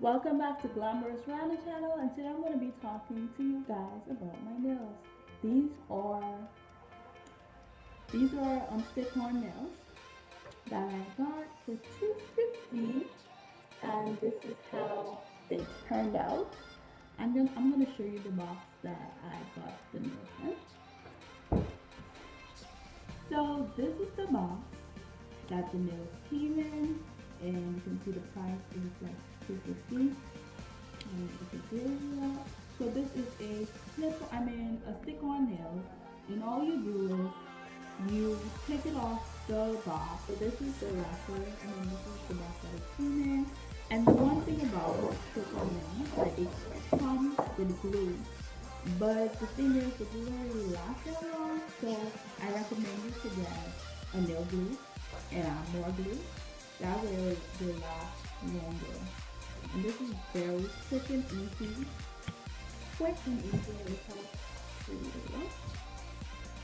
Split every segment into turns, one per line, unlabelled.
Welcome back to Glamorous Rana channel and today I'm going to be talking to you guys about my nails. These are these are um, stick-on nails that I got for 250 and this is how they turned out. I'm I'm gonna show you the box that I got the nails in. So this is the box that the nails came in see the price is like 250 and it's so this is a slip i mean a stick on nail. And all you do is you take it off the box. So this is the wrapper and then this is the box that it came in and the one thing about stick on nails that it comes with glue but the thing is the glue really lasts that long so i recommend you to get a nail glue and more glue that way they last longer. And this is very quick and easy. Quick and easy. It's how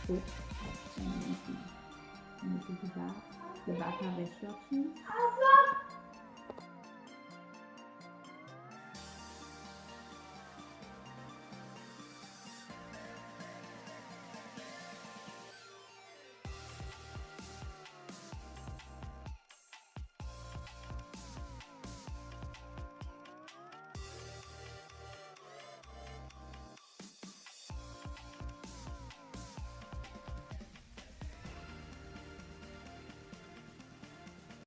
Quick and easy. And this is the back. The back have instructions.